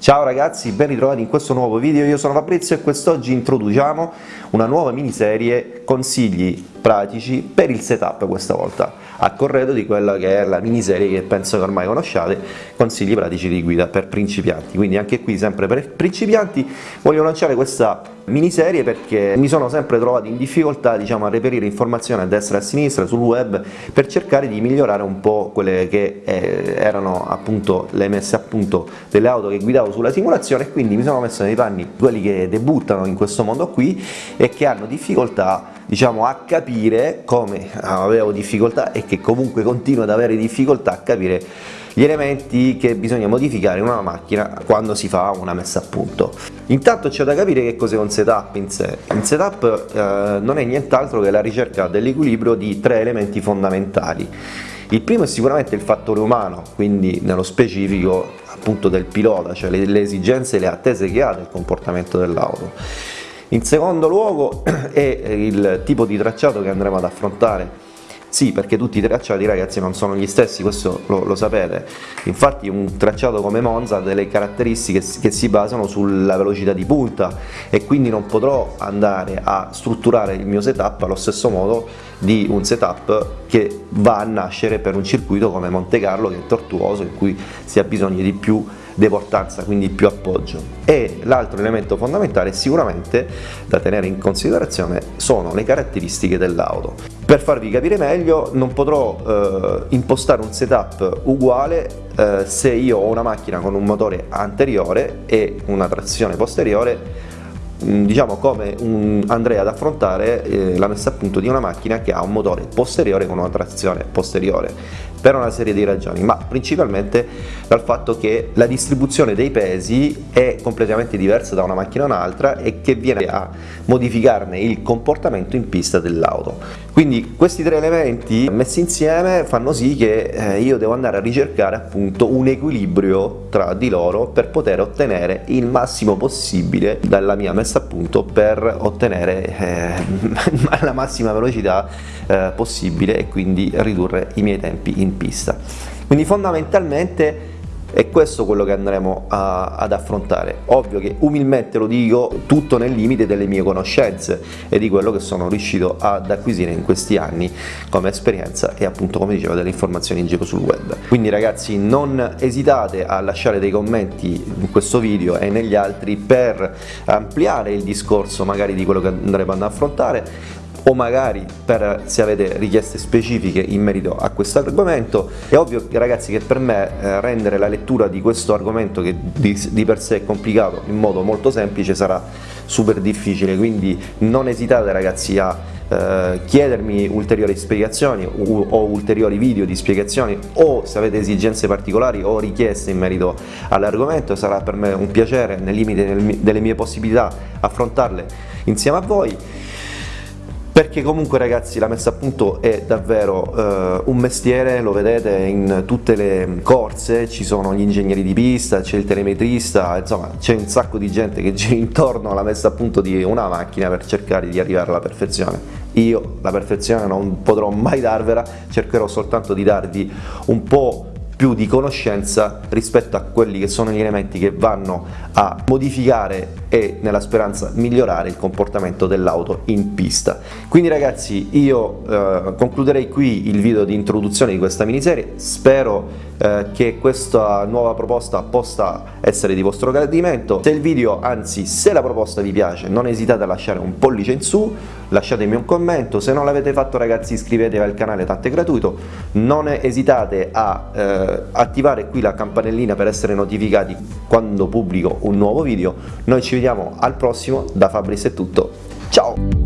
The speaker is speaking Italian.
Ciao ragazzi, ben ritrovati in questo nuovo video, io sono Fabrizio e quest'oggi introduciamo una nuova miniserie consigli pratici per il setup questa volta, a corredo di quella che è la miniserie che penso che ormai conosciate, consigli pratici di guida per principianti, quindi anche qui sempre per principianti voglio lanciare questa miniserie perché mi sono sempre trovato in difficoltà diciamo, a reperire informazioni a destra e a sinistra sul web per cercare di migliorare un po' quelle che eh, erano appunto le messe a punto delle auto che guidavo sulla simulazione. E quindi mi sono messo nei panni quelli che debuttano in questo mondo qui e che hanno difficoltà diciamo a capire come avevo difficoltà e che comunque continuo ad avere difficoltà a capire gli elementi che bisogna modificare in una macchina quando si fa una messa a punto. Intanto c'è da capire che cos'è un setup in sé. Un setup eh, non è nient'altro che la ricerca dell'equilibrio di tre elementi fondamentali. Il primo è sicuramente il fattore umano, quindi nello specifico appunto del pilota, cioè le, le esigenze e le attese che ha del comportamento dell'auto. In secondo luogo è il tipo di tracciato che andremo ad affrontare sì, perché tutti i tracciati ragazzi non sono gli stessi, questo lo, lo, sapete, infatti un tracciato come Monza ha delle caratteristiche che si basano sulla velocità di punta e quindi non potrò andare a strutturare il mio setup allo stesso modo di un setup che va a nascere per un circuito come Monte Carlo che è tortuoso, in cui si ha bisogno di più deportanza, quindi più appoggio. E l'altro elemento fondamentale sicuramente da tenere in considerazione sono le caratteristiche dell'auto. Per farvi capire meglio non potrò eh, impostare un setup uguale eh, se io ho una macchina con un motore anteriore e una trazione posteriore diciamo come un, andrei ad affrontare eh, la messa a punto di una macchina che ha un motore posteriore con una trazione posteriore per una serie di ragioni ma principalmente dal fatto che la distribuzione dei pesi è completamente diversa da una macchina a un'altra e che viene a modificarne il comportamento in pista dell'auto. Quindi questi tre elementi messi insieme fanno sì che eh, io devo andare a ricercare appunto un equilibrio tra di loro per poter ottenere il massimo possibile dalla mia messa a punto per ottenere eh, la massima velocità eh, possibile e quindi ridurre i miei tempi in pista. Quindi fondamentalmente è questo quello che andremo a, ad affrontare. Ovvio che umilmente lo dico tutto nel limite delle mie conoscenze e di quello che sono riuscito ad acquisire in questi anni come esperienza e appunto come dicevo delle informazioni in giro sul web. Quindi ragazzi non esitate a lasciare dei commenti in questo video e negli altri per ampliare il discorso magari di quello che andremo ad affrontare o magari per se avete richieste specifiche in merito a questo argomento è ovvio ragazzi che per me eh, rendere la lettura di questo argomento che di, di per sé è complicato in modo molto semplice sarà super difficile. Quindi non esitate ragazzi a eh, chiedermi ulteriori spiegazioni o ulteriori video di spiegazioni o se avete esigenze particolari o richieste in merito all'argomento sarà per me un piacere nel limite delle mie possibilità affrontarle insieme a voi perché comunque ragazzi la messa a punto è davvero eh, un mestiere, lo vedete in tutte le corse, ci sono gli ingegneri di pista, c'è il telemetrista, insomma c'è un sacco di gente che gira intorno alla messa a punto di una macchina per cercare di arrivare alla perfezione. Io la perfezione non potrò mai darvela, cercherò soltanto di darvi un po' più di conoscenza rispetto a quelli che sono gli elementi che vanno a modificare e nella speranza migliorare il comportamento dell'auto in pista. Quindi ragazzi io eh, concluderei qui il video di introduzione di questa miniserie, spero eh, che questa nuova proposta possa essere di vostro gradimento. Se il video, anzi se la proposta vi piace, non esitate a lasciare un pollice in su, lasciatemi un commento, se non l'avete fatto ragazzi iscrivetevi al canale, tanto è gratuito, non esitate a eh, attivare qui la campanellina per essere notificati quando pubblico un nuovo video, noi ci vediamo al prossimo, da Fabris è tutto, ciao!